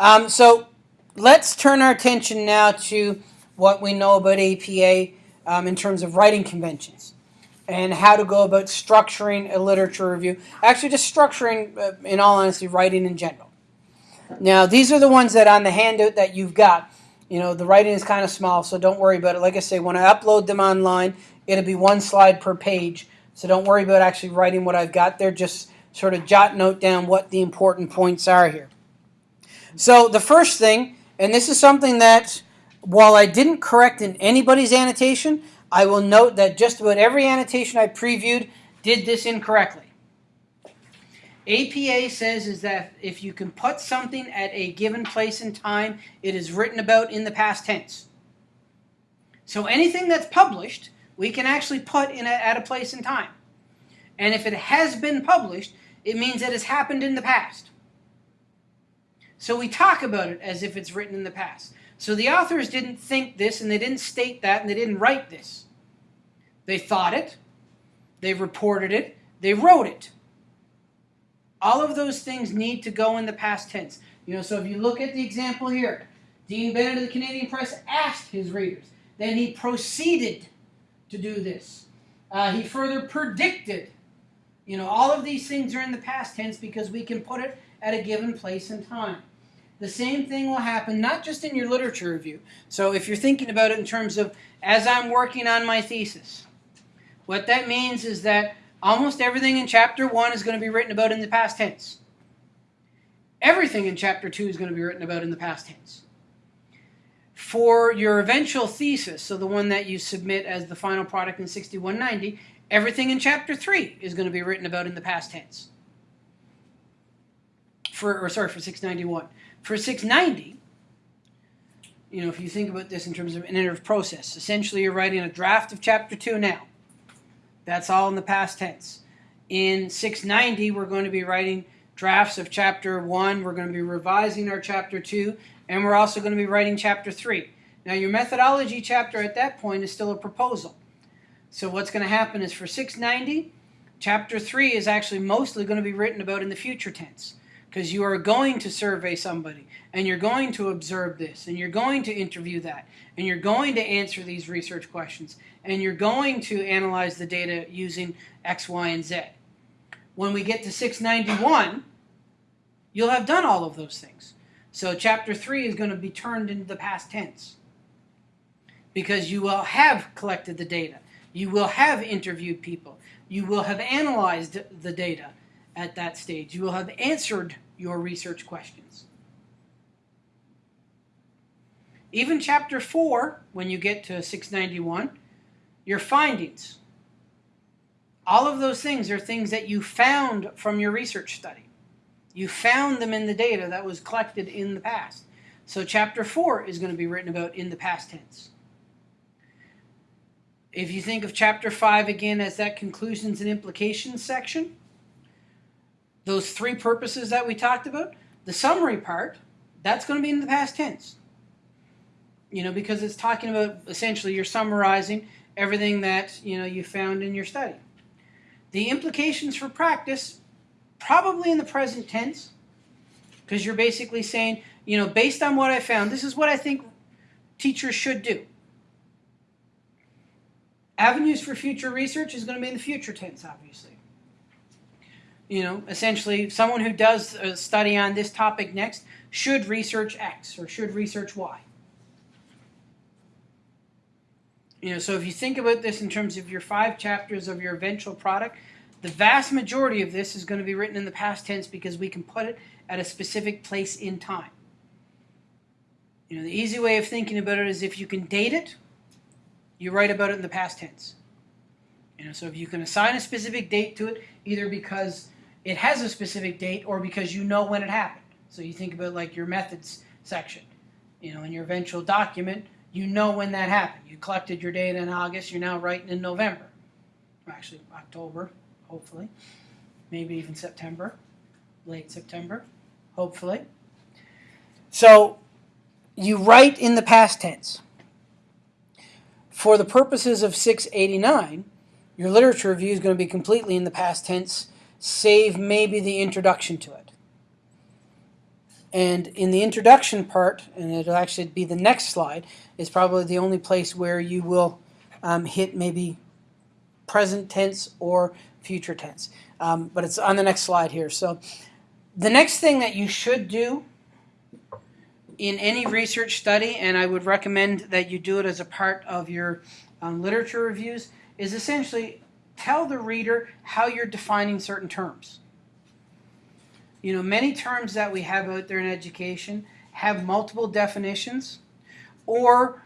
Um, so let's turn our attention now to what we know about APA um, in terms of writing conventions and how to go about structuring a literature review. Actually, just structuring, uh, in all honesty, writing in general. Now, these are the ones that on the handout that you've got. You know, the writing is kind of small, so don't worry about it. Like I say, when I upload them online, it'll be one slide per page. So don't worry about actually writing what I've got there. Just sort of jot note down what the important points are here. So the first thing, and this is something that while I didn't correct in anybody's annotation, I will note that just about every annotation I previewed did this incorrectly. APA says is that if you can put something at a given place and time, it is written about in the past tense. So anything that's published, we can actually put in a, at a place and time. And if it has been published, it means it has happened in the past. So we talk about it as if it's written in the past. So the authors didn't think this, and they didn't state that, and they didn't write this. They thought it, they reported it, they wrote it. All of those things need to go in the past tense. You know, so if you look at the example here, Dean Bennett of the Canadian Press asked his readers. Then he proceeded to do this. Uh, he further predicted. You know, all of these things are in the past tense because we can put it at a given place and time. The same thing will happen not just in your literature review. So if you're thinking about it in terms of as I'm working on my thesis, what that means is that almost everything in chapter 1 is going to be written about in the past tense. Everything in chapter 2 is going to be written about in the past tense. For your eventual thesis, so the one that you submit as the final product in 6190, everything in chapter 3 is going to be written about in the past tense. For, or sorry, for 691. For 690, you know, if you think about this in terms of an iterative process, essentially you're writing a draft of chapter 2 now. That's all in the past tense. In 690, we're going to be writing drafts of chapter 1. We're going to be revising our chapter 2. And we're also going to be writing chapter 3. Now, your methodology chapter at that point is still a proposal. So what's going to happen is for 690, chapter 3 is actually mostly going to be written about in the future tense because you are going to survey somebody and you're going to observe this and you're going to interview that and you're going to answer these research questions and you're going to analyze the data using X, Y, and Z. When we get to 691, you'll have done all of those things. So chapter 3 is going to be turned into the past tense because you will have collected the data. You will have interviewed people. You will have analyzed the data at that stage. You will have answered your research questions. Even chapter 4, when you get to 691, your findings. All of those things are things that you found from your research study. You found them in the data that was collected in the past. So chapter 4 is going to be written about in the past tense. If you think of chapter 5 again as that conclusions and implications section, those three purposes that we talked about, the summary part, that's going to be in the past tense. You know, because it's talking about essentially you're summarizing everything that, you know, you found in your study. The implications for practice, probably in the present tense, because you're basically saying, you know, based on what I found, this is what I think teachers should do. Avenues for future research is going to be in the future tense, obviously. You know, essentially, someone who does a study on this topic next should research X or should research Y. You know, so if you think about this in terms of your five chapters of your eventual product, the vast majority of this is going to be written in the past tense because we can put it at a specific place in time. You know, the easy way of thinking about it is if you can date it, you write about it in the past tense. You know, so if you can assign a specific date to it, either because it has a specific date or because you know when it happened. So you think about like your methods section. You know, in your eventual document, you know when that happened. You collected your data in August, you're now writing in November. Actually, October, hopefully. Maybe even September, late September, hopefully. So you write in the past tense. For the purposes of 689, your literature review is going to be completely in the past tense, save maybe the introduction to it. And in the introduction part, and it'll actually be the next slide, is probably the only place where you will um, hit maybe present tense or future tense. Um, but it's on the next slide here. So the next thing that you should do in any research study, and I would recommend that you do it as a part of your um, literature reviews, is essentially tell the reader how you're defining certain terms. You know, many terms that we have out there in education have multiple definitions, or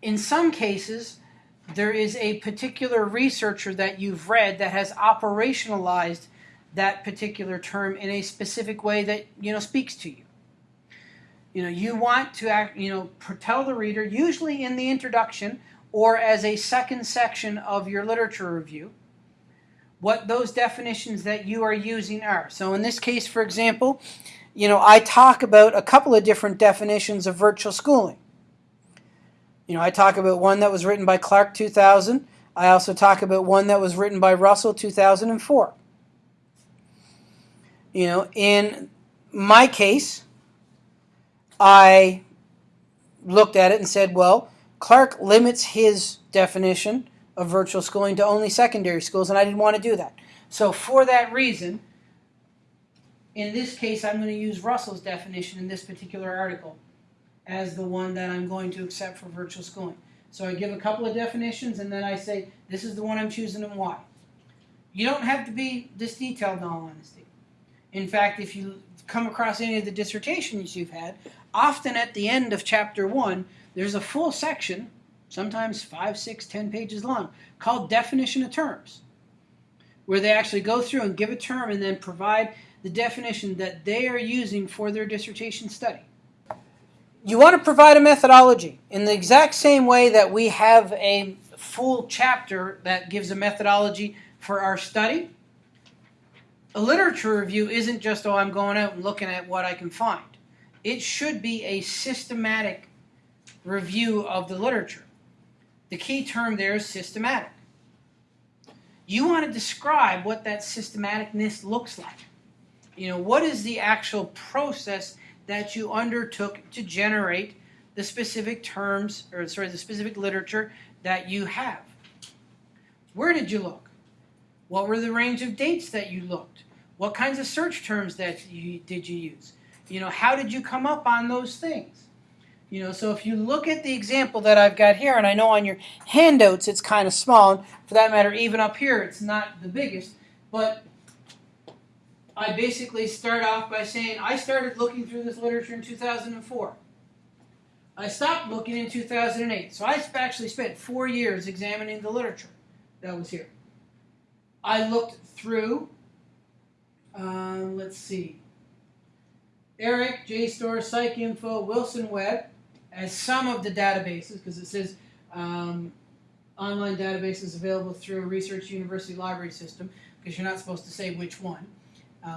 in some cases, there is a particular researcher that you've read that has operationalized that particular term in a specific way that you know speaks to you. You know, you want to act, you know, tell the reader, usually in the introduction or as a second section of your literature review, what those definitions that you are using are. So in this case, for example, you know, I talk about a couple of different definitions of virtual schooling. You know, I talk about one that was written by Clark 2000. I also talk about one that was written by Russell 2004. You know, in my case, I looked at it and said, well, Clark limits his definition of virtual schooling to only secondary schools, and I didn't want to do that. So for that reason, in this case, I'm going to use Russell's definition in this particular article as the one that I'm going to accept for virtual schooling. So I give a couple of definitions, and then I say, this is the one I'm choosing and why. You don't have to be this detailed in all honesty. In fact, if you come across any of the dissertations you've had, often at the end of chapter one, there's a full section sometimes five, six, ten pages long, called definition of terms, where they actually go through and give a term and then provide the definition that they are using for their dissertation study. You want to provide a methodology in the exact same way that we have a full chapter that gives a methodology for our study. A literature review isn't just, oh, I'm going out and looking at what I can find. It should be a systematic review of the literature. The key term there is systematic. You want to describe what that systematicness looks like. You know, what is the actual process that you undertook to generate the specific terms, or sorry, the specific literature that you have? Where did you look? What were the range of dates that you looked? What kinds of search terms that you did you use? You know, how did you come up on those things? You know, so if you look at the example that I've got here, and I know on your handouts it's kind of small, for that matter, even up here it's not the biggest, but I basically start off by saying I started looking through this literature in 2004. I stopped looking in 2008. So I actually spent four years examining the literature that was here. I looked through, uh, let's see, ERIC, JSTOR, PsycInfo, Wilson Web, as some of the databases, because it says um, online databases available through a research university library system, because you're not supposed to say which one,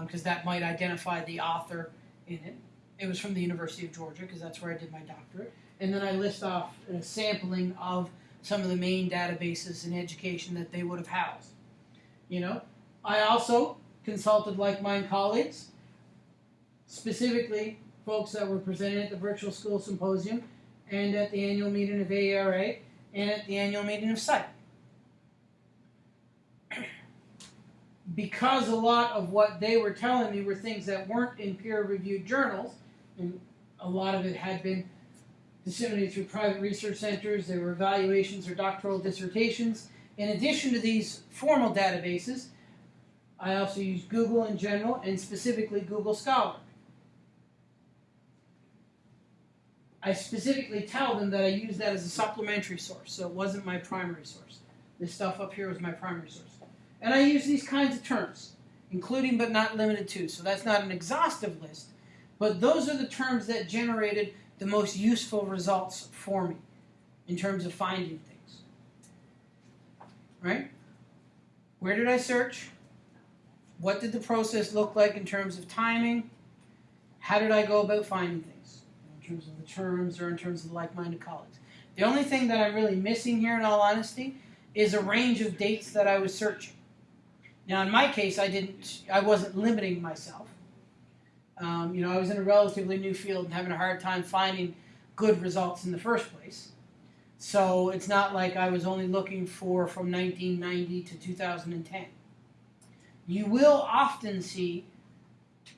because um, that might identify the author in it. It was from the University of Georgia, because that's where I did my doctorate. And then I list off a sampling of some of the main databases in education that they would have housed. You know, I also consulted like-minded colleagues, specifically folks that were presented at the Virtual School Symposium and at the annual meeting of AERA and at the annual meeting of SITE. Because a lot of what they were telling me were things that weren't in peer-reviewed journals, and a lot of it had been disseminated through private research centers, there were evaluations or doctoral dissertations. In addition to these formal databases, I also use Google in general and specifically Google Scholar. I specifically tell them that I use that as a supplementary source, so it wasn't my primary source. This stuff up here was my primary source. And I use these kinds of terms, including but not limited to. So that's not an exhaustive list, but those are the terms that generated the most useful results for me in terms of finding things. Right? Where did I search? What did the process look like in terms of timing? How did I go about finding things? Terms of the terms or in terms of like-minded colleagues. The only thing that I'm really missing here, in all honesty, is a range of dates that I was searching. Now, in my case, I didn't, I wasn't limiting myself. Um, you know, I was in a relatively new field and having a hard time finding good results in the first place. So it's not like I was only looking for from 1990 to 2010. You will often see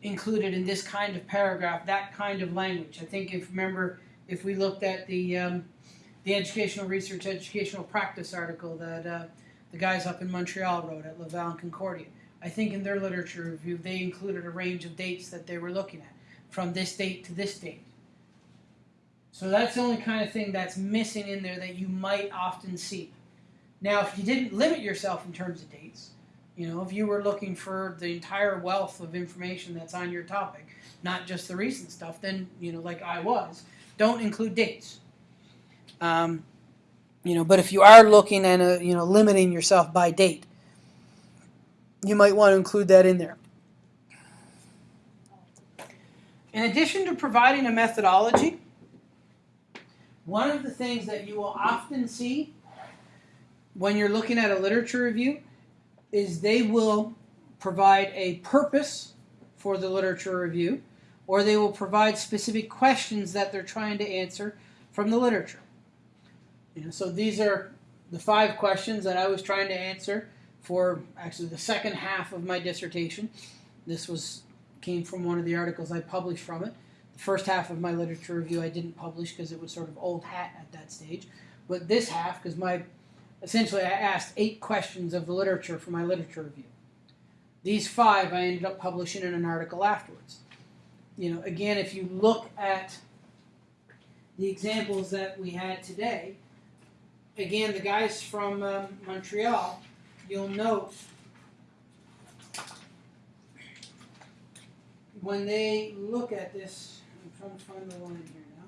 included in this kind of paragraph that kind of language. I think if remember if we looked at the um, the educational research, educational practice article that uh, the guys up in Montreal wrote at Laval and Concordia. I think in their literature review they included a range of dates that they were looking at, from this date to this date. So that's the only kind of thing that's missing in there that you might often see. Now, if you didn't limit yourself in terms of dates, you know, if you were looking for the entire wealth of information that's on your topic, not just the recent stuff, then, you know, like I was, don't include dates. Um, you know, but if you are looking and, you know, limiting yourself by date, you might want to include that in there. In addition to providing a methodology, one of the things that you will often see when you're looking at a literature review is they will provide a purpose for the literature review or they will provide specific questions that they're trying to answer from the literature. Know, so these are the five questions that I was trying to answer for actually the second half of my dissertation. This was came from one of the articles I published from it. The first half of my literature review I didn't publish because it was sort of old hat at that stage. But this half, because my essentially I asked eight questions of the literature for my literature review. These five I ended up publishing in an article afterwards. You know, again, if you look at the examples that we had today, again, the guys from um, Montreal you'll note when they look at this, I'm trying to find the line here now.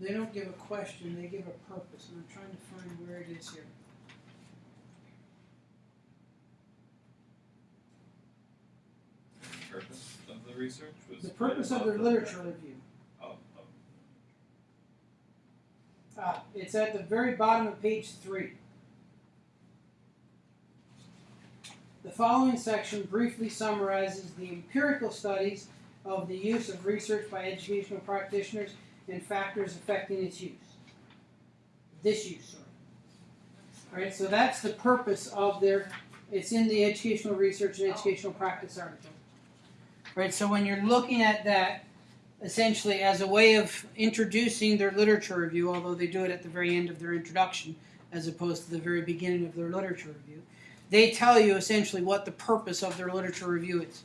They don't give a question, they give a purpose, and I'm trying to find where it is here. purpose of the research was. The purpose of their literature review. Oh, oh, Ah, it's at the very bottom of page three. The following section briefly summarizes the empirical studies of the use of research by educational practitioners and factors affecting its use. This use, sorry. Alright, so that's the purpose of their, it's in the educational research and educational practice article. Right, so when you're looking at that, essentially as a way of introducing their literature review, although they do it at the very end of their introduction as opposed to the very beginning of their literature review, they tell you essentially what the purpose of their literature review is.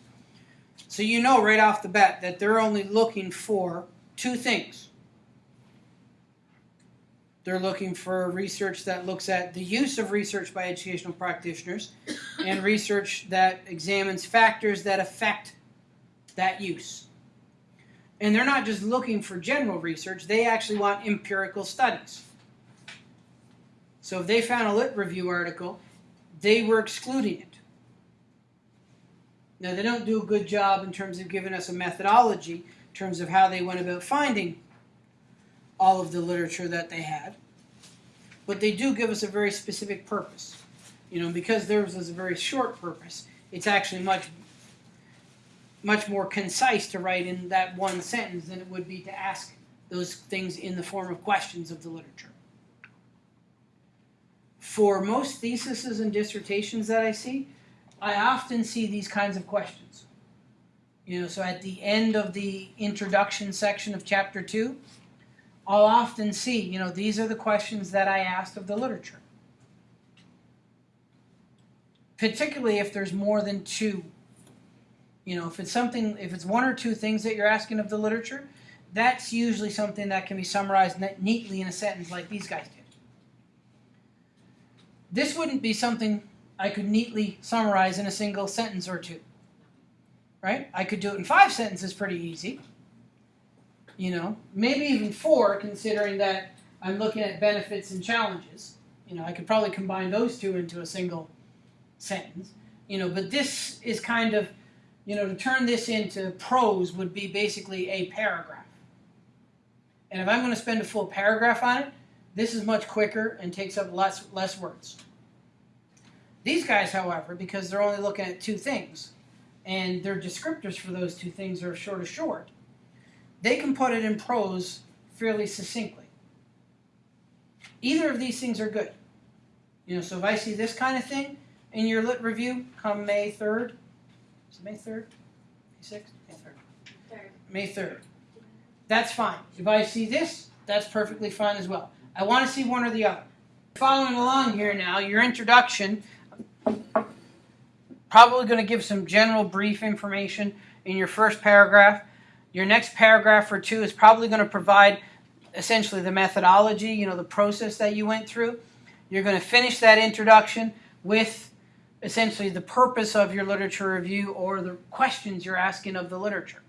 So you know right off the bat that they're only looking for two things. They're looking for research that looks at the use of research by educational practitioners and research that examines factors that affect that use. And they're not just looking for general research, they actually want empirical studies. So if they found a lit review article, they were excluding it. Now, they don't do a good job in terms of giving us a methodology, in terms of how they went about finding all of the literature that they had. But they do give us a very specific purpose. You know, because theirs was a very short purpose, it's actually much much more concise to write in that one sentence than it would be to ask those things in the form of questions of the literature. For most theses and dissertations that I see, I often see these kinds of questions. You know, so at the end of the introduction section of chapter 2, I'll often see, you know, these are the questions that I asked of the literature. Particularly if there's more than two you know, if it's something, if it's one or two things that you're asking of the literature, that's usually something that can be summarized neatly in a sentence like these guys did. This wouldn't be something I could neatly summarize in a single sentence or two. Right? I could do it in five sentences pretty easy. You know, maybe even four, considering that I'm looking at benefits and challenges. You know, I could probably combine those two into a single sentence. You know, but this is kind of you know, to turn this into prose would be basically a paragraph. And if I'm going to spend a full paragraph on it, this is much quicker and takes up less less words. These guys, however, because they're only looking at two things, and their descriptors for those two things are short of short, they can put it in prose fairly succinctly. Either of these things are good. You know, so if I see this kind of thing in your lit review come May 3rd, is it May 3rd? May 6th? May 3rd. Third. May 3rd. That's fine. If I see this, that's perfectly fine as well. I want to see one or the other. Following along here now, your introduction, probably going to give some general brief information in your first paragraph. Your next paragraph or two is probably going to provide essentially the methodology, you know, the process that you went through. You're going to finish that introduction with essentially the purpose of your literature review or the questions you're asking of the literature.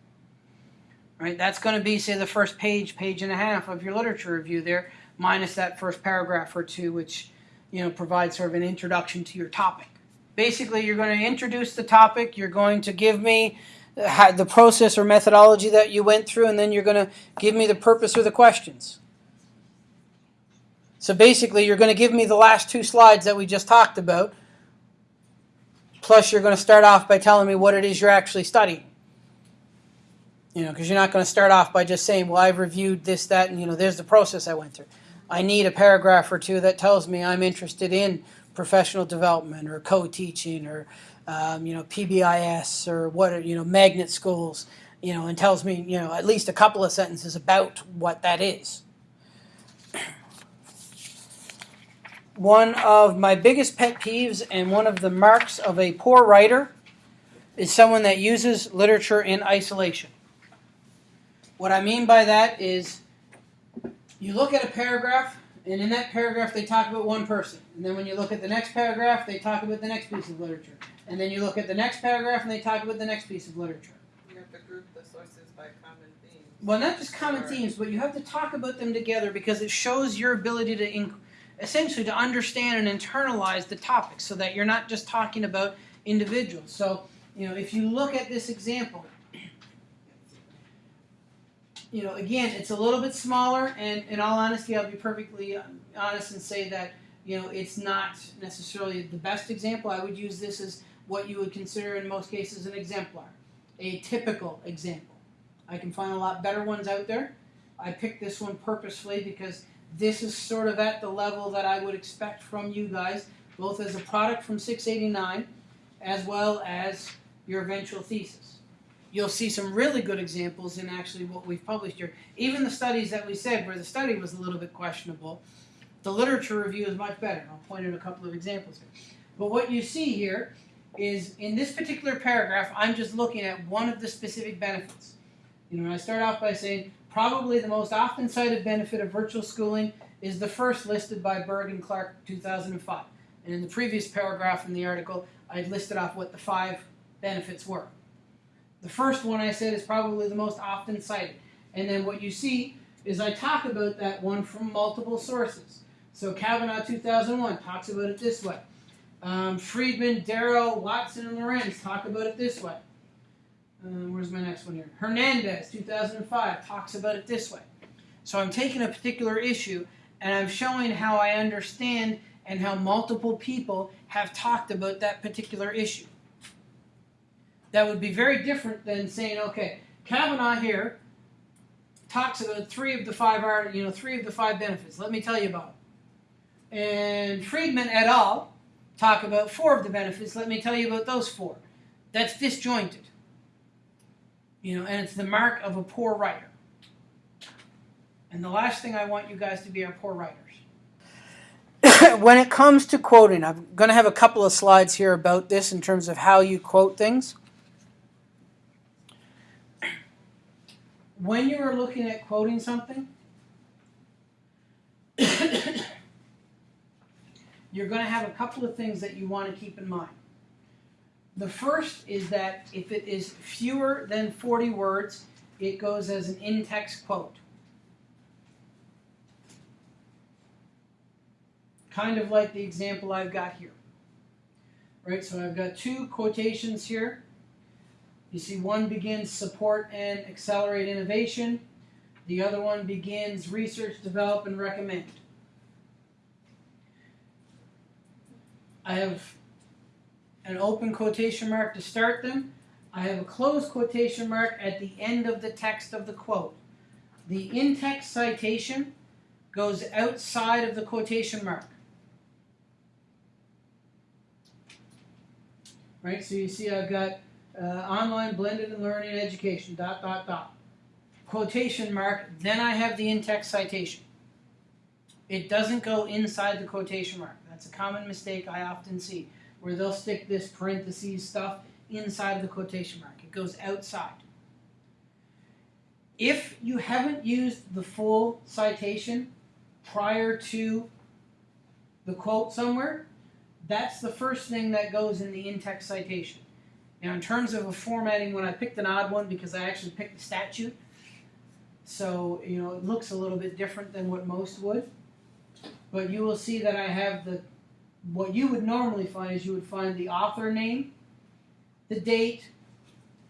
Right? That's going to be, say, the first page, page and a half of your literature review there, minus that first paragraph or two, which you know provides sort of an introduction to your topic. Basically, you're going to introduce the topic. You're going to give me the process or methodology that you went through, and then you're going to give me the purpose or the questions. So basically, you're going to give me the last two slides that we just talked about. Plus, you're going to start off by telling me what it is you're actually studying. You know, because you're not going to start off by just saying, well, I've reviewed this, that, and, you know, there's the process I went through. I need a paragraph or two that tells me I'm interested in professional development or co-teaching or, um, you know, PBIS or what, are, you know, magnet schools, you know, and tells me, you know, at least a couple of sentences about what that is. One of my biggest pet peeves and one of the marks of a poor writer is someone that uses literature in isolation. What I mean by that is you look at a paragraph, and in that paragraph they talk about one person. And then when you look at the next paragraph, they talk about the next piece of literature. And then you look at the next paragraph and they talk about the next piece of literature. You have to group the sources by common themes. Well, not just common Or- themes, but you have to talk about them together because it shows your ability to essentially to understand and internalize the topic so that you're not just talking about individuals. So, you know, if you look at this example, you know, again, it's a little bit smaller, and in all honesty, I'll be perfectly honest and say that, you know, it's not necessarily the best example. I would use this as what you would consider in most cases an exemplar, a typical example. I can find a lot better ones out there. I picked this one purposefully because this is sort of at the level that I would expect from you guys, both as a product from 689 as well as your eventual thesis. You'll see some really good examples in actually what we've published here. Even the studies that we said where the study was a little bit questionable, the literature review is much better. I'll point out a couple of examples here. But what you see here is in this particular paragraph, I'm just looking at one of the specific benefits. You know, I start off by saying probably the most often cited benefit of virtual schooling is the first listed by Berg and Clark 2005. And in the previous paragraph in the article, I listed off what the five benefits were. The first one I said is probably the most often cited. And then what you see is I talk about that one from multiple sources. So Cavanaugh 2001 talks about it this way. Um, Friedman, Darrow, Watson, and Lorenz talk about it this way. Uh, where's my next one here? Hernandez, 2005, talks about it this way. So I'm taking a particular issue and I'm showing how I understand and how multiple people have talked about that particular issue. That would be very different than saying, okay, Cavanaugh here talks about three of the five art, you know, three of the five benefits. Let me tell you about them. And Friedman et al. Talk about four of the benefits. Let me tell you about those four. That's disjointed. You know, and it's the mark of a poor writer. And the last thing I want you guys to be are poor writers. when it comes to quoting, I'm going to have a couple of slides here about this in terms of how you quote things. When you are looking at quoting something, you're going to have a couple of things that you want to keep in mind. The first is that if it is fewer than 40 words, it goes as an in text quote. Kind of like the example I've got here. Right, so I've got two quotations here. You see, one begins support and accelerate innovation. The other one begins research, develop, and recommend. I have an open quotation mark to start them. I have a closed quotation mark at the end of the text of the quote. The in-text citation goes outside of the quotation mark. Right, so you see I've got uh, online blended and learning education, dot, dot, dot. Quotation mark, then I have the in-text citation. It doesn't go inside the quotation mark. That's a common mistake I often see, where they'll stick this parentheses stuff inside the quotation mark. It goes outside. If you haven't used the full citation prior to the quote somewhere, that's the first thing that goes in the in-text citation. Now, in terms of a formatting, when I picked an odd one because I actually picked the statute, so you know it looks a little bit different than what most would. But you will see that I have the what you would normally find is you would find the author name, the date,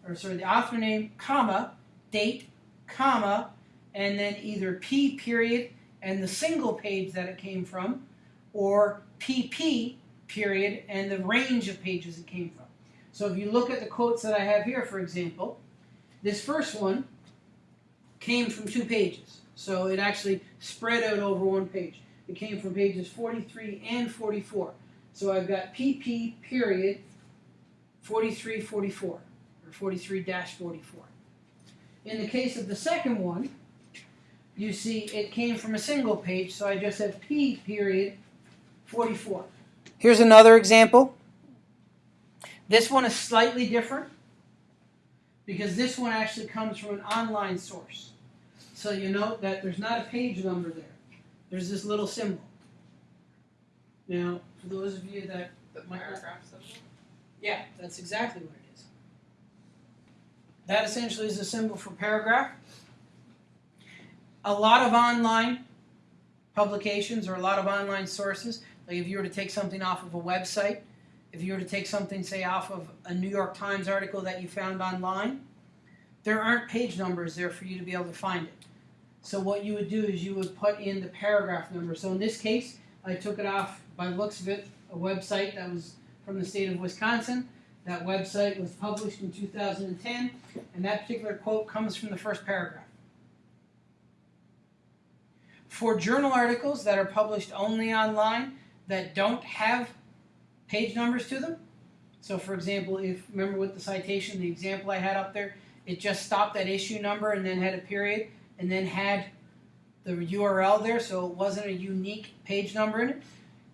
or sorry, the author name, comma, date, comma, and then either P period and the single page that it came from, or PP period and the range of pages it came from. So if you look at the quotes that I have here, for example, this first one came from two pages. So it actually spread out over one page. It came from pages 43 and 44. So I've got PP period 43 44 or 43 44. In the case of the second one, you see it came from a single page, so I just have P period 44. Here's another example. This one is slightly different because this one actually comes from an online source. So you note that there's not a page number there. There's this little symbol. Now, for those of you that The Might not- paragraph symbol. yeah, that's exactly what it is. That essentially is a symbol for paragraph. A lot of online publications or a lot of online sources, like if you were to take something off of a website, if you were to take something, say, off of a New York Times article that you found online, there aren't page numbers there for you to be able to find it. So what you would do is you would put in the paragraph number. So in this case, I took it off by looks of it, a website that was from the state of Wisconsin. That website was published in 2010, and that particular quote comes from the first paragraph. For journal articles that are published only online that don't have page numbers to them, so for example, if remember with the citation, the example I had up there, it just stopped at issue number and then had a period and then had the URL there, so it wasn't a unique page number in it.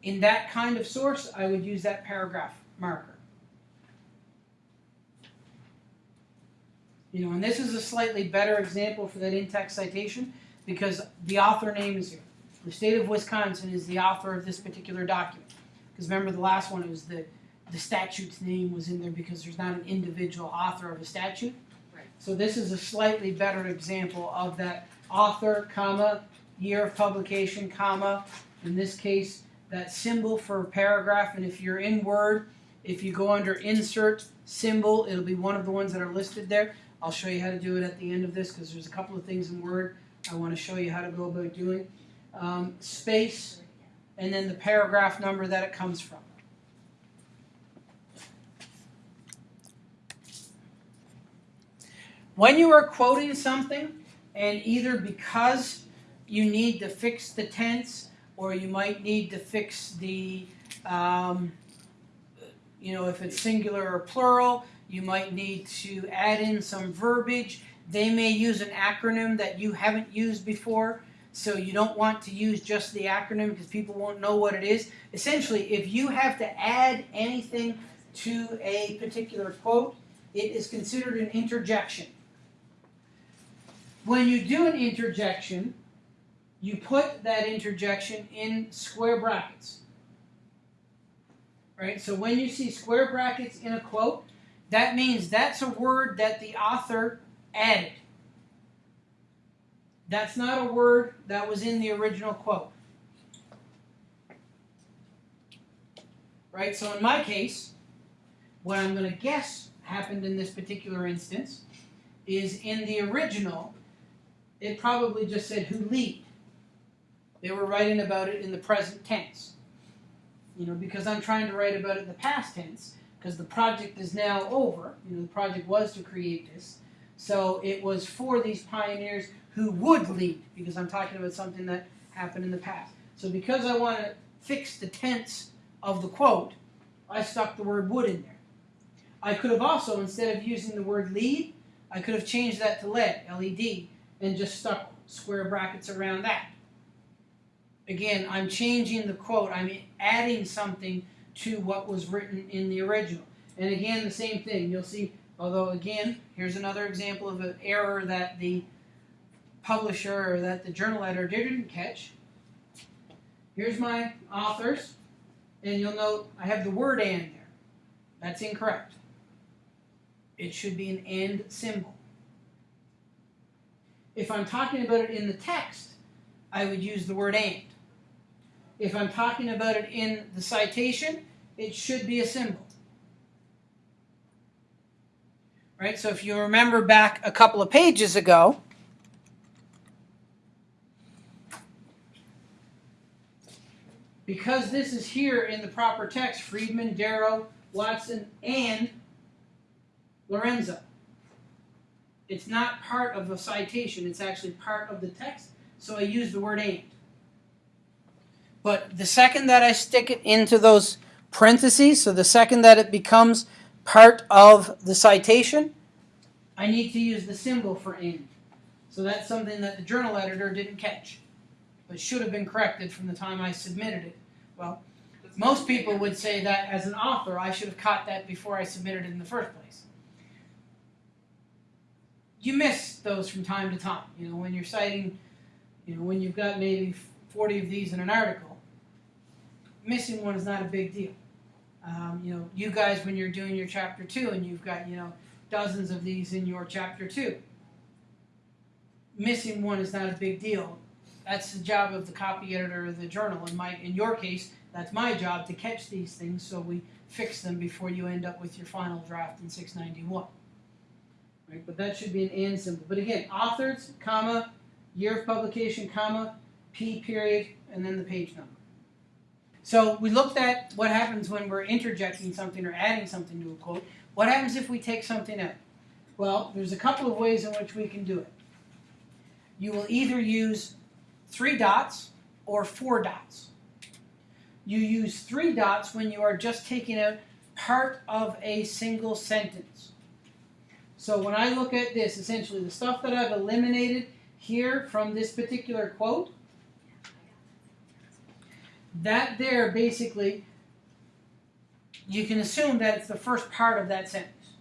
In that kind of source, I would use that paragraph marker. You know, and this is a slightly better example for that in-text citation because the author name is here. The state of Wisconsin is the author of this particular document. Because remember the last one, it was the, the statute's name was in there because there's not an individual author of a statute. So this is a slightly better example of that author, comma, year of publication, comma, in this case, that symbol for a paragraph, and if you're in Word, if you go under Insert Symbol, it'll be one of the ones that are listed there. I'll show you how to do it at the end of this because there's a couple of things in Word I want to show you how to go about doing. Um, space, and then the paragraph number that it comes from. When you are quoting something, and either because you need to fix the tense, or you might need to fix the, um, you know, if it's singular or plural, you might need to add in some verbiage. They may use an acronym that you haven't used before, so you don't want to use just the acronym because people won't know what it is. Essentially, if you have to add anything to a particular quote, it is considered an interjection. When you do an interjection, you put that interjection in square brackets. Right? So when you see square brackets in a quote, that means that's a word that the author added. That's not a word that was in the original quote. Right? So in my case, what I'm going to guess happened in this particular instance is in the original, it probably just said who lead. They were writing about it in the present tense. You know, because I'm trying to write about it in the past tense, because the project is now over. You know, the project was to create this. So it was for these pioneers who would lead, because I'm talking about something that happened in the past. So because I want to fix the tense of the quote, I stuck the word would in there. I could have also, instead of using the word lead, I could have changed that to LED, LED, and just stuck square brackets around that. Again, I'm changing the quote, I'm adding something to what was written in the original. And again, the same thing. You'll see, although again, here's another example of an error that the publisher or that the journal editor didn't catch. Here's my authors, and you'll note I have the word and there. That's incorrect. It should be an and symbol. If I'm talking about it in the text, I would use the word and. If I'm talking about it in the citation, it should be a symbol. Right? So if you remember back a couple of pages ago, because this is here in the proper text, Friedman, Darrow, Watson, and Lorenzo. It's not part of a citation, it's actually part of the text, so I use the word and. But the second that I stick it into those parentheses, so the second that it becomes part of the citation, I need to use the symbol for and. So that's something that the journal editor didn't catch, but should have been corrected from the time I submitted it. Well, most people would say that as an author, I should have caught that before I submitted it in the first place. You miss those from time to time. You know, when you're citing, you know, when you've got maybe 40 of these in an article, missing one is not a big deal. Um, you know, you guys, when you're doing your chapter two and you've got, you know, dozens of these in your chapter two, missing one is not a big deal. That's the job of the copy editor of the journal. In my, in your case, that's my job to catch these things so we fix them before you end up with your final draft in 691. Right? But that should be an and symbol. But again, authors, comma, year of publication, comma, P period, and then the page number. So we looked at what happens when we're interjecting something or adding something to a quote. What happens if we take something out? Well, there's a couple of ways in which we can do it. You will either use three dots or four dots. You use three dots when you are just taking out part of a single sentence. So when I look at this, essentially the stuff that I've eliminated here from this particular quote, that there basically, you can assume that it's the first part of that sentence.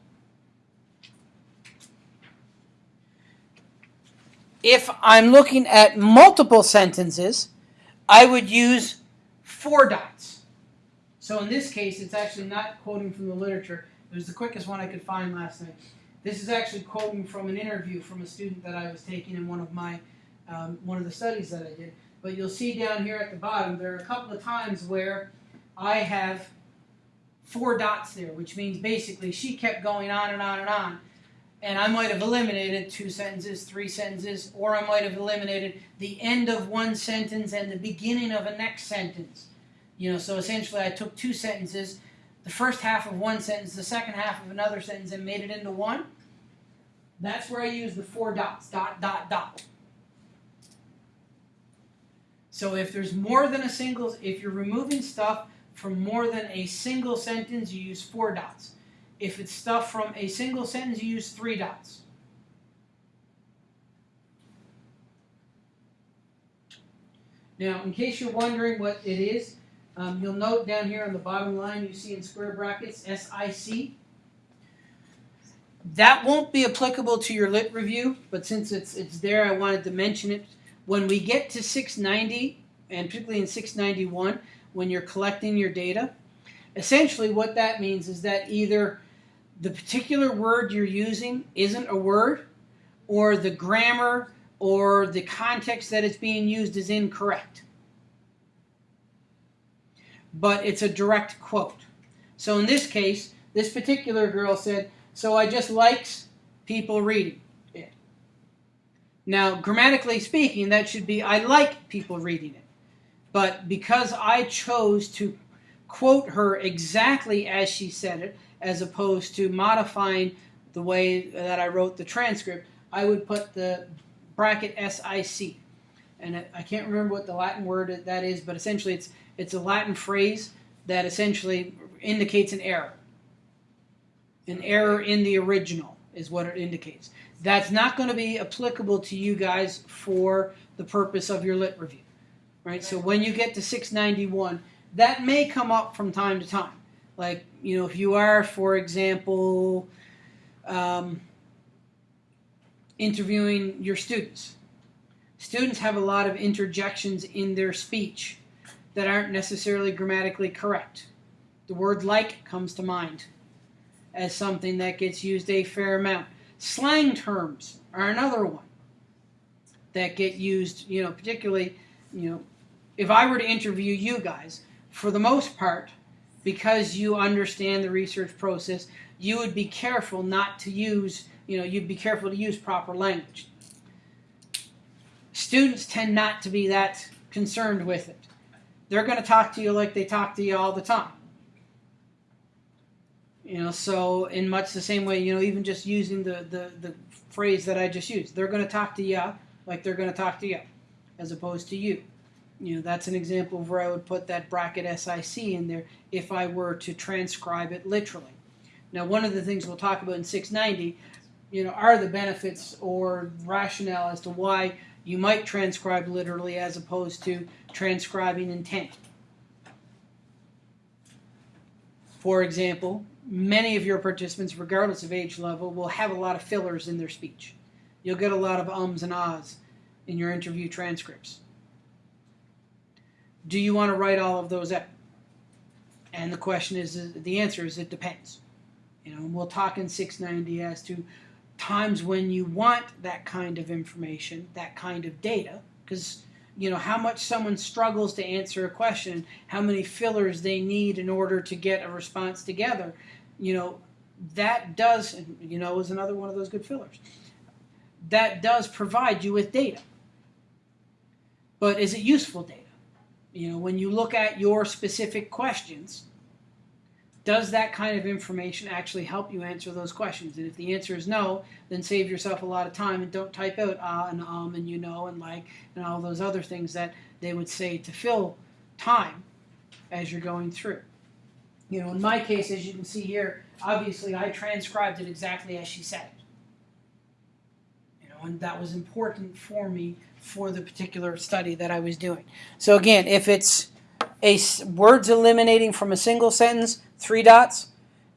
If I'm looking at multiple sentences, I would use four dots. So in this case, it's actually not quoting from the literature. It was the quickest one I could find last night. This is actually quoting from an interview from a student that I was taking in one of my um, one of the studies that I did. But you'll see down here at the bottom, there are a couple of times where I have four dots there, which means basically she kept going on and on and on. And I might have eliminated two sentences, three sentences, or I might have eliminated the end of one sentence and the beginning of a next sentence. You know, so essentially I took two sentences, the first half of one sentence, the second half of another sentence, and made it into one. That's where I use the four dots, dot, dot, dot. So if there's more than a single, if you're removing stuff from more than a single sentence, you use four dots. If it's stuff from a single sentence, you use three dots. Now, in case you're wondering what it is, um, you'll note down here on the bottom line you see in square brackets SIC. That won't be applicable to your lit review, but since it's it's there, I wanted to mention it. When we get to 690, and particularly in 691, when you're collecting your data, essentially what that means is that either the particular word you're using isn't a word, or the grammar or the context that it's being used is incorrect. But it's a direct quote. So in this case, this particular girl said, So I just likes people reading it. Now, grammatically speaking, that should be I like people reading it. But because I chose to quote her exactly as she said it, as opposed to modifying the way that I wrote the transcript, I would put the bracket SIC. And I- can't remember what the Latin word that is, but essentially it's it's a Latin phrase that essentially indicates an error. An error in the original is what it indicates. That's not going to be applicable to you guys for the purpose of your lit review. Right? So when you get to 691, that may come up from time to time. Like, you know, if you are, for example, um, interviewing your students, students have a lot of interjections in their speech that aren't necessarily grammatically correct. The word like comes to mind as something that gets used a fair amount. Slang terms are another one that get used, you know, particularly, you know, if I were to interview you guys, for the most part, because you understand the research process, you would be careful not to use, you know, you'd be careful to use proper language. Students tend not to be that concerned with it. They're going to talk to you like they talk to you all the time. You know, so in much the same way, you know, even just using the, the, the phrase that I just used, they're going to talk to you like they're going to talk to you, as opposed to you. You know, that's an example of where I would put that bracket SIC in there if I were to transcribe it literally. Now, one of the things we'll talk about in 690, you know, are the benefits or rationale as to why you might transcribe literally as opposed to transcribing intent. For example, many of your participants, regardless of age level, will have a lot of fillers in their speech. You'll get a lot of ums and ahs in your interview transcripts. Do you want to write all of those out? And the question is, the answer is it depends. You know, and we'll talk in 690 as to times when you want that kind of information, that kind of data, because you know how much someone struggles to answer a question, how many fillers they need in order to get a response together. You know, that does, you know, is another one of those good fillers. That does provide you with data. But is it useful data? You know, when you look at your specific questions, does that kind of information actually help you answer those questions? And if the answer is no, then save yourself a lot of time and don't type out ah and um and you know and like and all those other things that they would say to fill time as you're going through. You know, in my case, as you can see here, obviously I transcribed it exactly as she said it. You know, and that was important for me for the particular study that I was doing. So again, if it's a words eliminating from a single sentence, three dots.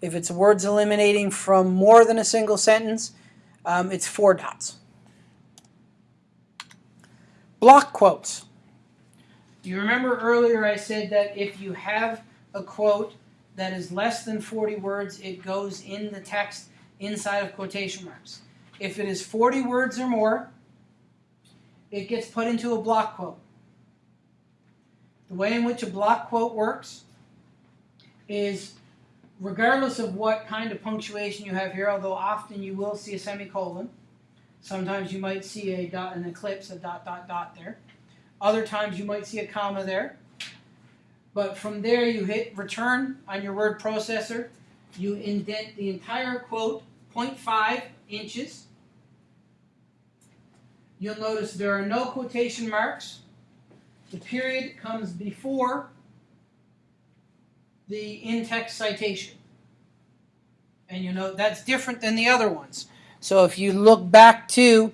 If it's words eliminating from more than a single sentence, um, it's four dots. Block quotes. You remember earlier I said that if you have a quote that is less than 40 words, it goes in the text inside of quotation marks. If it is 40 words or more, it gets put into a block quote. The way in which a block quote works is regardless of what kind of punctuation you have here, although often you will see a semicolon, sometimes you might see a dot, an ellipse, a dot, dot, dot there. Other times you might see a comma there. But from there, you hit return on your word processor. You indent the entire quote 0.5 inches. You'll notice there are no quotation marks. The period comes before the in-text citation. And you know that's different than the other ones. So if you look back to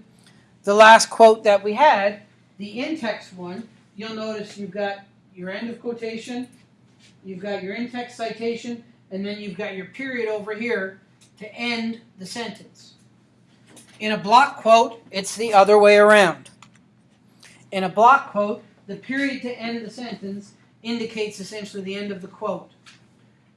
the last quote that we had, the in-text one, you'll notice you've got your end of quotation, you've got your in-text citation, and then you've got your period over here to end the sentence. In a block quote, it's the other way around. In a block quote, the period to end the sentence indicates essentially the end of the quote.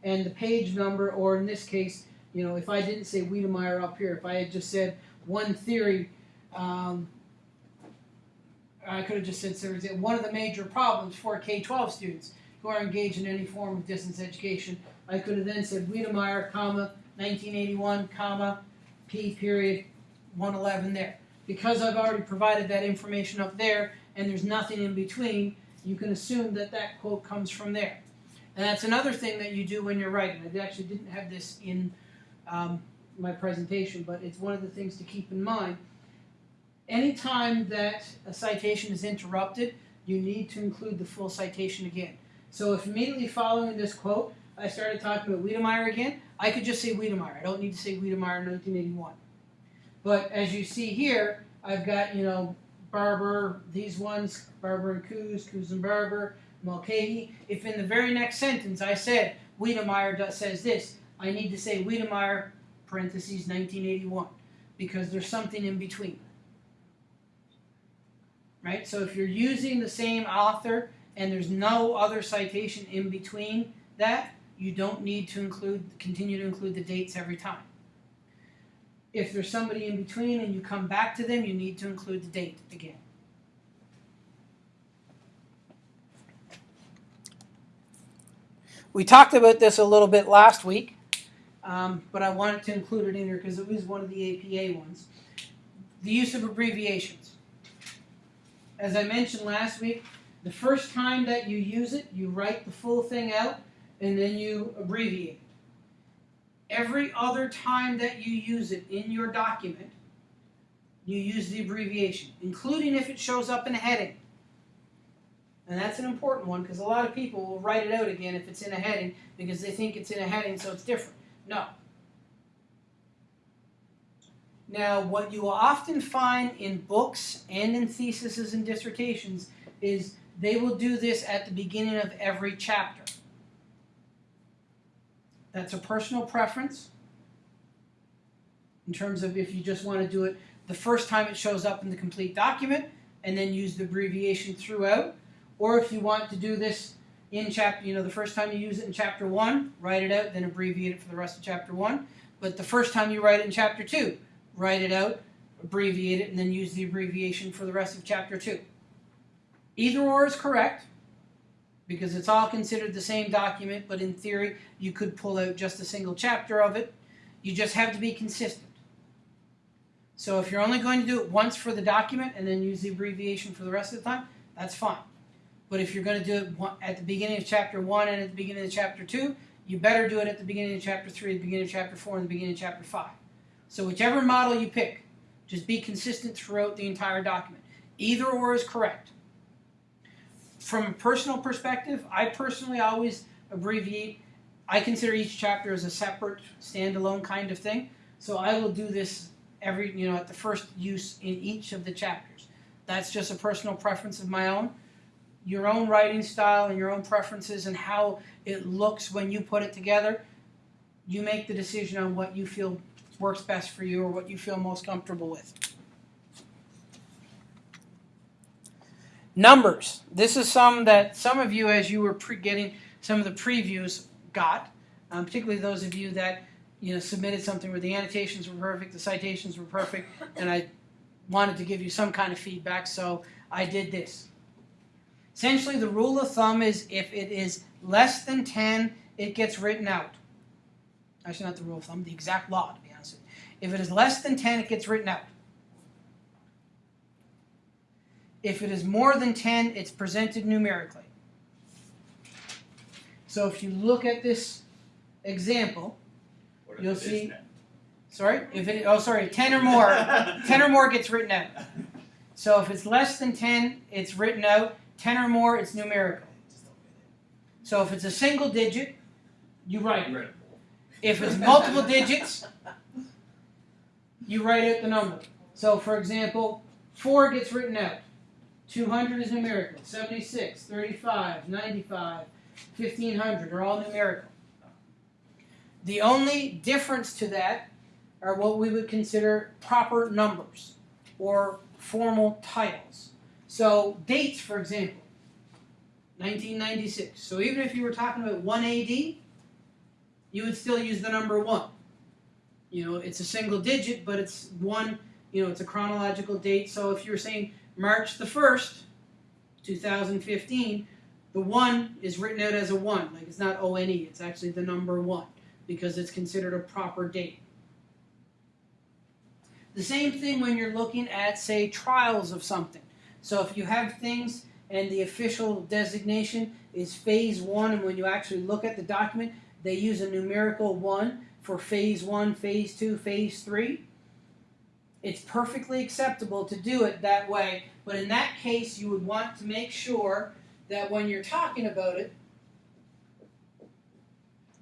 And the page number, or in this case, you know, if I didn't say Wedemeyer up here, if I had just said one theory, um, I could have just said, is it one of the major problems for K 12 students who are engaged in any form of distance education. I could have then said Wedemeyer, comma, 1981, comma, P period, 111 there. because I've already provided that information up there and there's nothing in between, you can assume that that quote comes from there. And that's another thing that you do when you're writing. I actually didn't have this in um, my presentation, but it's one of the things to keep in mind. Anytime that a citation is interrupted, you need to include the full citation again. So if immediately following this quote, I started talking about Wedemeyer again, I could just say Wedemeyer. I don't need to say Wedemeyer 1981. But as you see here, I've got, you know, Barbour, these ones, Barbour and Coos, Coos and Barbour, Mulcahy. If in the very next sentence I said Wedemeyer says this, I need to say Wedemeyer, parentheses, 1981, because there's something in between. Right? So if you're using the same author and there's no other citation in between that, you don't need to include continue to include the dates every time. If there's somebody in between and you come back to them, you need to include the date again. We talked about this a little bit last week, um, but I wanted to include it in here because it was one of the APA ones. The use of abbreviations. As I mentioned last week, the first time that you use it, you write the full thing out and then you abbreviate. Every other time that you use it in your document, you use the abbreviation, including if it shows up in a heading. And that's an important one because a lot of people will write it out again if it's in a heading because they think it's in a heading so it's different. No. Now, what you will often find in books and in theses and dissertations is they will do this at the beginning of every chapter. That's a personal preference in terms of if you just want to do it the first time it shows up in the complete document and then use the abbreviation throughout. Or if you want to do this in chapter, you know, the first time you use it in chapter one, write it out, then abbreviate it for the rest of chapter one. But the first time you write it in chapter two, write it out, abbreviate it, and then use the abbreviation for the rest of chapter two. Either or is correct because it's all considered the same document, but in theory, you could pull out just a single chapter of it. You just have to be consistent. So if you're only going to do it once for the document and then use the abbreviation for the rest of the time, that's fine. But if you're going to do it at the beginning of chapter 1 and at the beginning of chapter 2, you better do it at the beginning of chapter 3, the beginning of chapter 4, and the beginning of chapter 5. So whichever model you pick, just be consistent throughout the entire document. Either or is correct. From a personal perspective, I personally always abbreviate. I consider each chapter as a separate, standalone kind of thing. So I will do this every, you know, at the first use in each of the chapters. That's just a personal preference of my own. Your own writing style and your own preferences and how it looks when you put it together, you make the decision on what you feel works best for you or what you feel most comfortable with. Numbers. This is some that some of you, as you were getting some of the previews, got. Um, particularly those of you that you know submitted something where the annotations were perfect, the citations were perfect, and I wanted to give you some kind of feedback, so I did this. Essentially, the rule of thumb is if it is less than 10, it gets written out. Actually, not the rule of thumb, the exact law, to be honest with you. If it is less than 10, it gets written out. If it is more than 10, it's presented numerically. So if you look at this example, You'll see- sorry, if it oh sorry, 10 or more, 10 or more gets written out. So if it's less than 10, it's written out. 10 or more, it's numerical. So if it's a single digit, you write it. If it's multiple digits, you write out the number. So for example, 4 gets written out. 200 is numerical. 76, 35, 95, 1500 are all numerical. The only difference to that are what we would consider proper numbers or formal titles. So dates, for example, 1996. So even if you were talking about 1 AD, you would still use the number 1. You know, it's a single digit, but it's one, you know, it's a chronological date. So if you're saying March the 1st, 2015, the 1 is written out as a 1. Like it's not ONE, it's actually the number 1 because it's considered a proper date. The same thing when you're looking at, say, trials of something. So if you have things and the official designation is phase one, and when you actually look at the document, they use a numerical one for phase one, phase two, phase three. It's perfectly acceptable to do it that way, but in that case, you would want to make sure that when you're talking about it,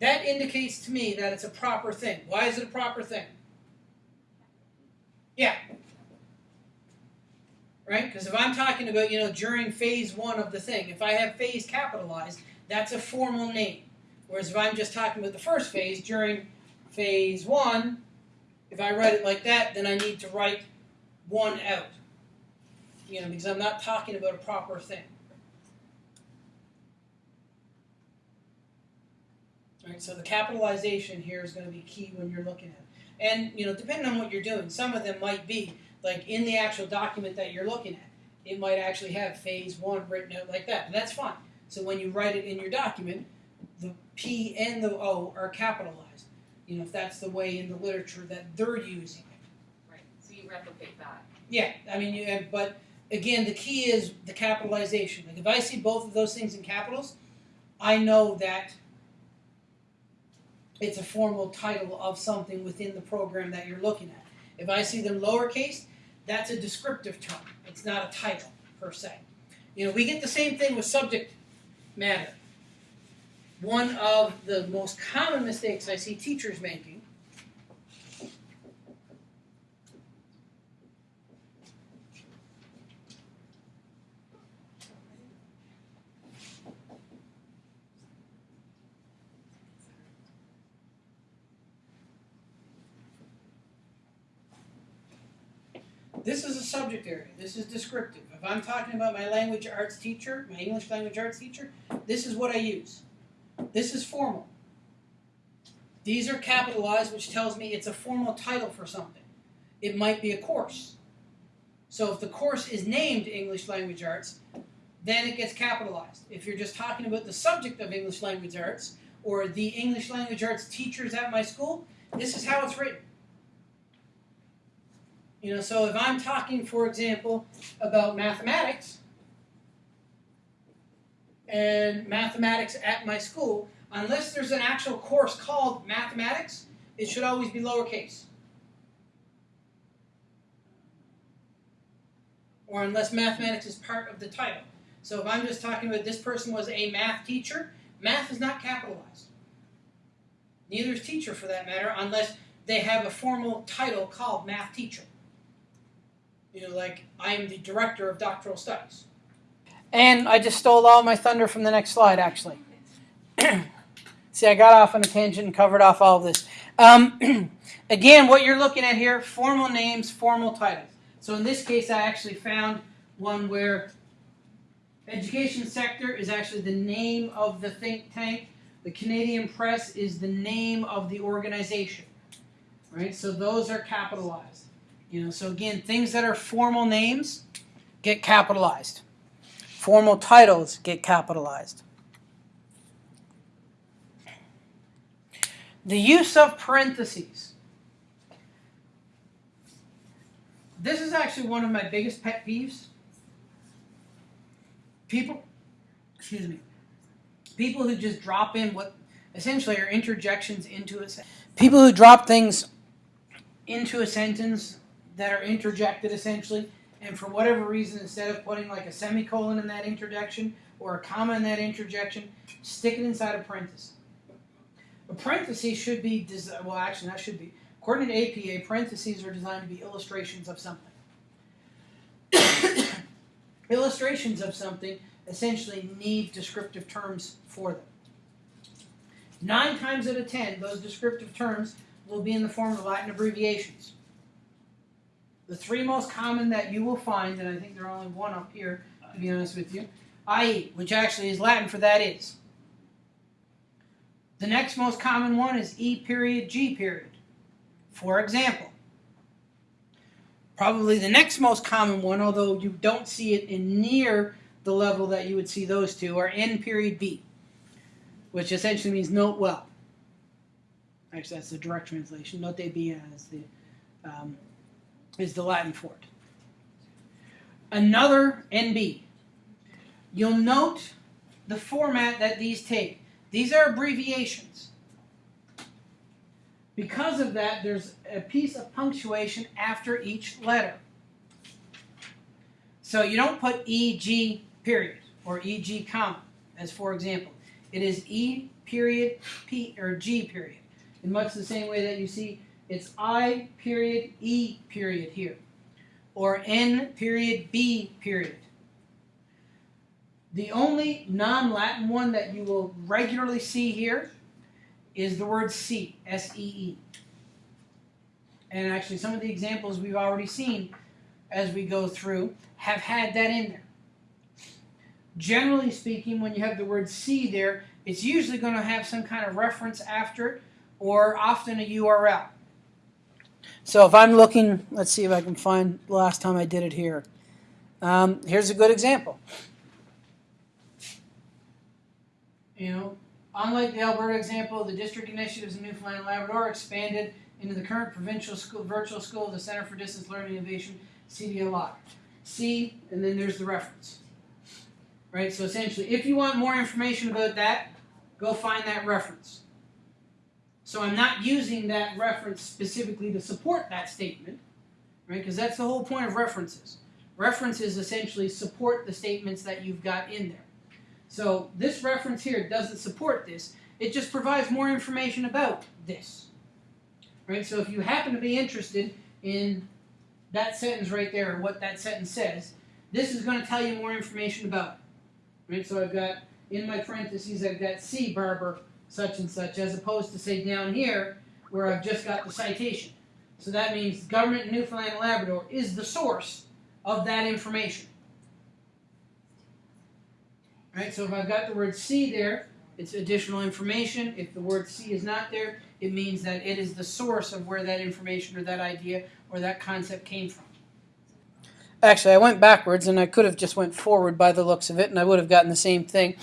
that indicates to me that it's a proper thing. Why is it a proper thing? Yeah. Right? Because if I'm talking about, you know, during phase one of the thing, if I have phase capitalized, that's a formal name. Whereas if I'm just talking about the first phase, during phase one, if I write it like that, then I need to write one out. You know, because I'm not talking about a proper thing. Right, so the capitalization here is going to be key when you're looking at it. And you know, depending on what you're doing, some of them might be like in the actual document that you're looking at. It might actually have phase one written out like that. But that's fine. So when you write it in your document, the P and the O are capitalized. You know, if that's the way in the literature that they're using it. Right, so you replicate that. Yeah, I mean, you, uh, but again, the key is the capitalization. Like if I see both of those things in capitals, I know that it's a formal title of something within the program that you're looking at. If I see them lowercase, that's a descriptive term. It's not a title per se. You know, we get the same thing with subject matter. One of the most common mistakes I see teachers making This is a subject area. This is descriptive. If I'm talking about my language arts teacher, my English language arts teacher, this is what I use. This is formal. These are capitalized, which tells me it's a formal title for something. It might be a course. So if the course is named English language arts, then it gets capitalized. If you're just talking about the subject of English language arts or the English language arts teachers at my school, this is how it's written. You know, so if I'm talking, for example, about mathematics and mathematics at my school, unless there's an actual course called mathematics, it should always be lowercase. Or unless mathematics is part of the title. So if I'm just talking about this person was a math teacher, math is not capitalized. Neither is teacher for that matter, unless they have a formal title called math teacher. You know, like I am the director of doctoral studies. And I just stole all my thunder from the next slide, actually. See, I got off on a tangent and covered off all of this. Um, again, what you're looking at here formal names, formal titles. So in this case, I actually found one where education sector is actually the name of the think tank. The Canadian Press is the name of the organization. Right? So those are capitalized. You know, so again, things that are formal names get capitalized. Formal titles get capitalized. The use of parentheses. This is actually one of my biggest pet peeves. People, excuse me, people who just drop in what essentially are interjections into a sentence. People who drop things into a sentence that are interjected essentially, and for whatever reason, instead of putting like a semicolon in that interjection or a comma in that interjection, stick it inside a parenthesis. A parenthesis should be, well, actually, that should be, according to APA, parentheses are designed to be illustrations of something. illustrations of something essentially need descriptive terms for them. Nine times out of ten, those descriptive terms will be in the form of Latin abbreviations. The three most common that you will find, and I think there are only one up here, to be honest with you, IE, which actually is Latin for that is. The next most common one is E period G period. For example, probably the next most common one, although you don't see it in near the level that you would see those two, are N period B, which essentially means note well. Actually, that's the direct translation. Note B as the um, is the Latin for it. Another NB. You'll note the format that these take. These are abbreviations. Because of that, there's a piece of punctuation after each letter. So you don't put EG period or EG comma, as for example. It is E period P or G period. In much the same way that you see it's I period E period here. Or N period B period. The only non-Latin one that you will regularly see here is the word see. And actually some of the examples we've already seen as we go through have had that in there. Generally speaking, when you have the word see there, it's usually going to have some kind of reference after it or often a URL. So if I'm looking, let's see if I can find the last time I did it here. Um, here's a good example. You know, unlike the Alberta example, the district initiatives in Newfoundland and Labrador expanded into the current provincial school, virtual school the Center for Distance Learning Innovation, CDLI. C, and then there's the reference. Right, so essentially, if you want more information about that, go find that reference. So I'm not using that reference specifically to support that statement, right? Because that's the whole point of references. References essentially support the statements that you've got in there. So this reference here doesn't support this. It just provides more information about this. Right? So if you happen to be interested in that sentence right there, and what that sentence says, this is going to tell you more information about it. Right? So I've got in my parentheses, I've got C Barbour such and such, as opposed to say down here where I've just got the citation. So that means government in Newfoundland and Labrador is the source of that information. Right? So if I've got the word C there, it's additional information. If the word C is not there, it means that it is the source of where that information or that idea or that concept came from. Actually, I went backwards and I could have just went forward by the looks of it and I would have gotten the same thing.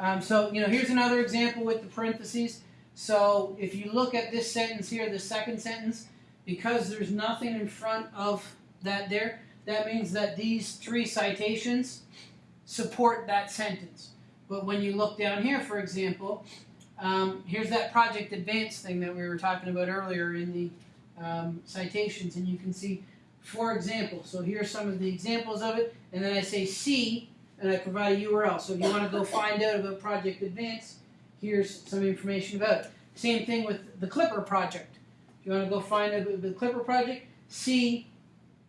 Um, so, you know, here's another example with the parentheses. So if you look at this sentence here, the second sentence, because there's nothing in front of that there, that means that these three citations support that sentence. But when you look down here, for example, um, here's that Project Advance thing that we were talking about earlier in the um, citations, and you can see, for example, so here's some of the examples of it, and then I say C, and I provide a URL. So if you want to go find out about Project Advance, here's some information about it. Same thing with the Clipper project. If you want to go find out about the Clipper project, see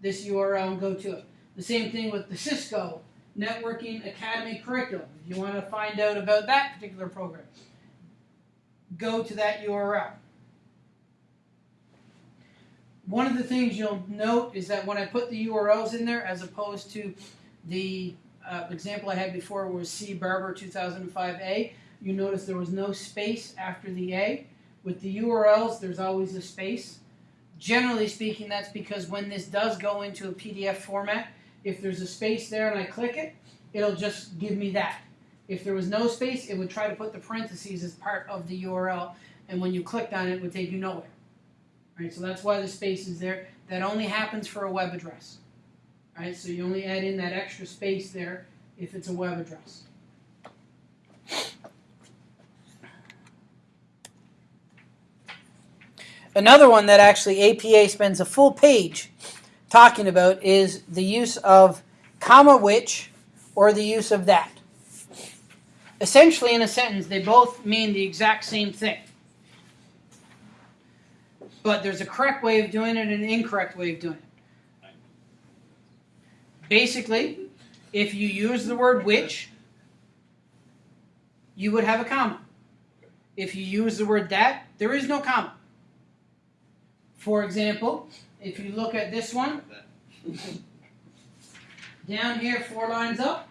this URL and go to it. The same thing with the Cisco Networking Academy curriculum. If you want to find out about that particular program, go to that URL. One of the things you'll note is that when I put the URLs in there, as opposed to the uh, example I had before was C Barbour 2005A, you notice there was no space after the A. With the URLs, there's always a space. Generally speaking, that's because when this does go into a PDF format, if there's a space there and I click it, it'll just give me that. If there was no space, it would try to put the parentheses as part of the URL, and when you clicked on it, it would take you nowhere. Right, so that's why the space is there. That only happens for a web address. Right, so you only add in that extra space there if it's a web address. Another one that actually APA spends a full page talking about is the use of comma which or the use of that. Essentially, in a sentence, they both mean the exact same thing. But there's a correct way of doing it and an incorrect way of doing it. Basically, if you use the word which, you would have a comma. If you use the word that, there is no comma. For example, if you look at this one, down here, four lines up,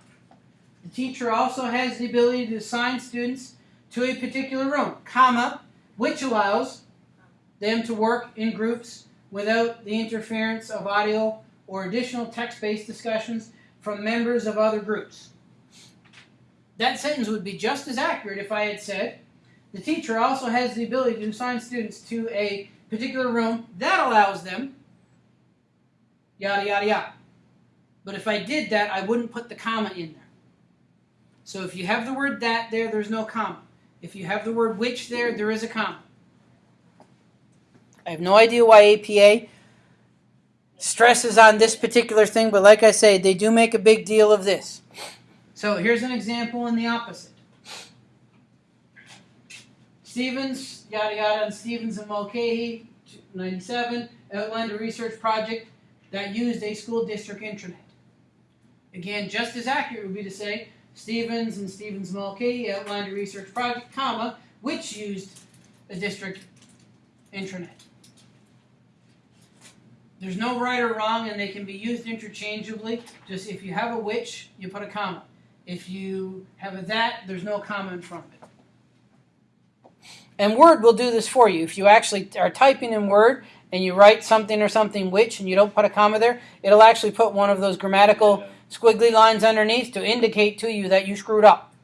the teacher also has the ability to assign students to a particular room, comma, which allows them to work in groups without the interference of audio or additional text-based discussions from members of other groups. That sentence would be just as accurate if I had said, the teacher also has the ability to assign students to a particular room that allows them yada yada yada. But if I did that, I wouldn't put the comma in there. So if you have the word that there, there's no comma. If you have the word which there, there is a comma. I have no idea why APA stresses on this particular thing, but like I say, they do make a big deal of this. So here's an example in the opposite. Stevens, yada yada, and Stevens and Mulcahy, 97, outlined a research project that used a school district intranet. Again, just as accurate would be to say Stevens and Stevens Mulcahy outlined a research project, comma, which used a district intranet. There's no right or wrong, and they can be used interchangeably. Just if you have a which, you put a comma. If you have a that, there's no comma in front of it. And Word will do this for you. If you actually are typing in Word and you write something or something which and you don't put a comma there, it'll actually put one of those grammatical squiggly lines underneath to indicate to you that you screwed up.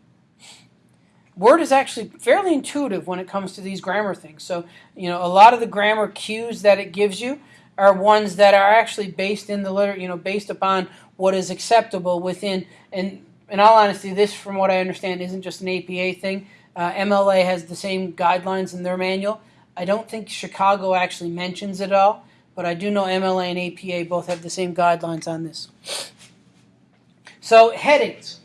Word is actually fairly intuitive when it comes to these grammar things. So, you know, a lot of the grammar cues that it gives you are ones that are actually based in the liter, you know, based upon what is acceptable within. And in all honesty, this, from what I understand, isn't just an APA thing. Uh, MLA has the same guidelines in their manual. I don't think Chicago actually mentions it all, but I do know MLA and APA both have the same guidelines on this. So headings,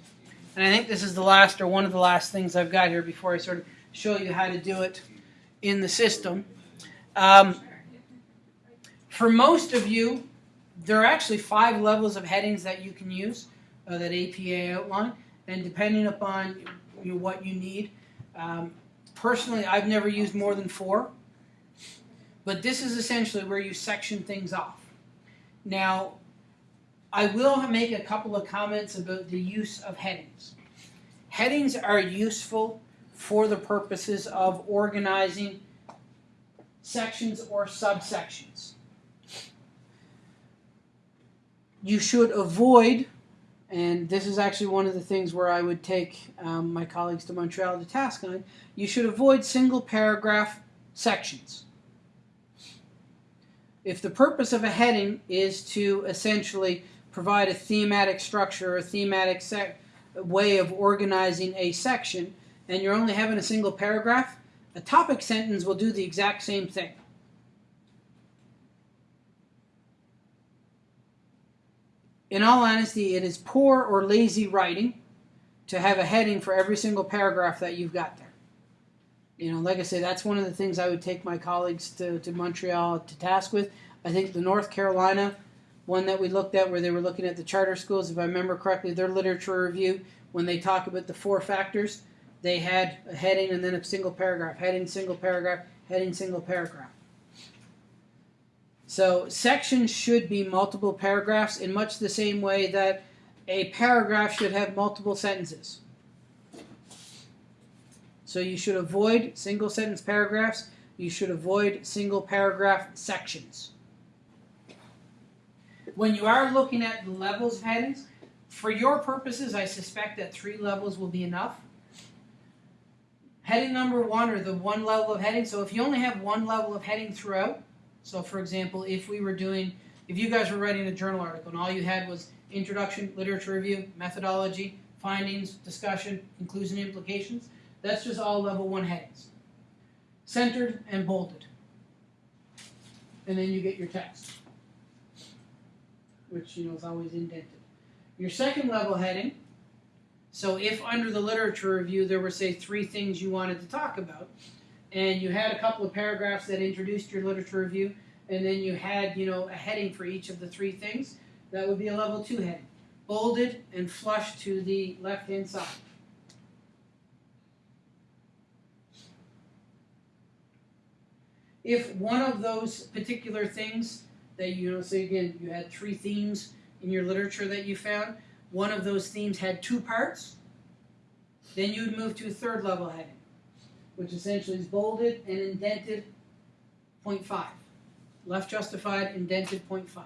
and I think this is the last or one of the last things I've got here before I sort of show you how to do it in the system. Um, for most of you, there are actually five levels of headings that you can use uh, that APA outline, and depending upon you know, what you need. Um, personally, I've never used more than four, but this is essentially where you section things off. Now, I will make a couple of comments about the use of headings. Headings are useful for the purposes of organizing sections or subsections. You should avoid, and this is actually one of the things where I would take um, my colleagues to Montreal to task on, you should avoid single paragraph sections. If the purpose of a heading is to essentially provide a thematic structure, a thematic way of organizing a section, and you're only having a single paragraph, a topic sentence will do the exact same thing. In all honesty, it is poor or lazy writing to have a heading for every single paragraph that you've got there. You know, like I say, that's one of the things I would take my colleagues to, to Montreal to task with. I think the North Carolina one that we looked at where they were looking at the charter schools, if I remember correctly, their literature review, when they talk about the four factors, they had a heading and then a single paragraph, heading, single paragraph, heading, single paragraph. So sections should be multiple paragraphs in much the same way that a paragraph should have multiple sentences. So you should avoid single sentence paragraphs. You should avoid single paragraph sections. When you are looking at the levels of headings, for your purposes, I suspect that three levels will be enough. Heading number one, or the one level of heading. So if you only have one level of heading throughout, so for example, if we were doing, if you guys were writing a journal article and all you had was introduction, literature review, methodology, findings, discussion, conclusion, implications, that's just all level one headings. Centered and bolded. And then you get your text which you know is always indented. Your second level heading, so if under the literature review there were say three things you wanted to talk about, and you had a couple of paragraphs that introduced your literature review, and then you had you know a heading for each of the three things, that would be a level two heading, bolded and flushed to the left hand side. If one of those particular things that you know say again you had three themes in your literature that you found one of those themes had two parts then you would move to a third level heading which essentially is bolded and indented 0.5 left justified indented 0.5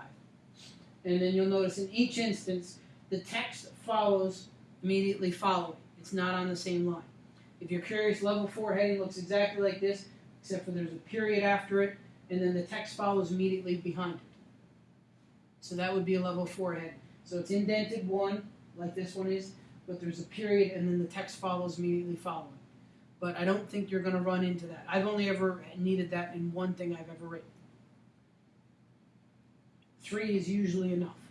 and then you'll notice in each instance the text follows immediately following it's not on the same line if you're curious level 4 heading looks exactly like this except for there's a period after it and then the text follows immediately behind it. So that would be a level four heading. So it's indented one, like this one is, but there's a period and then the text follows immediately following. But I don't think you're gonna run into that. I've only ever needed that in one thing I've ever written. Three is usually enough.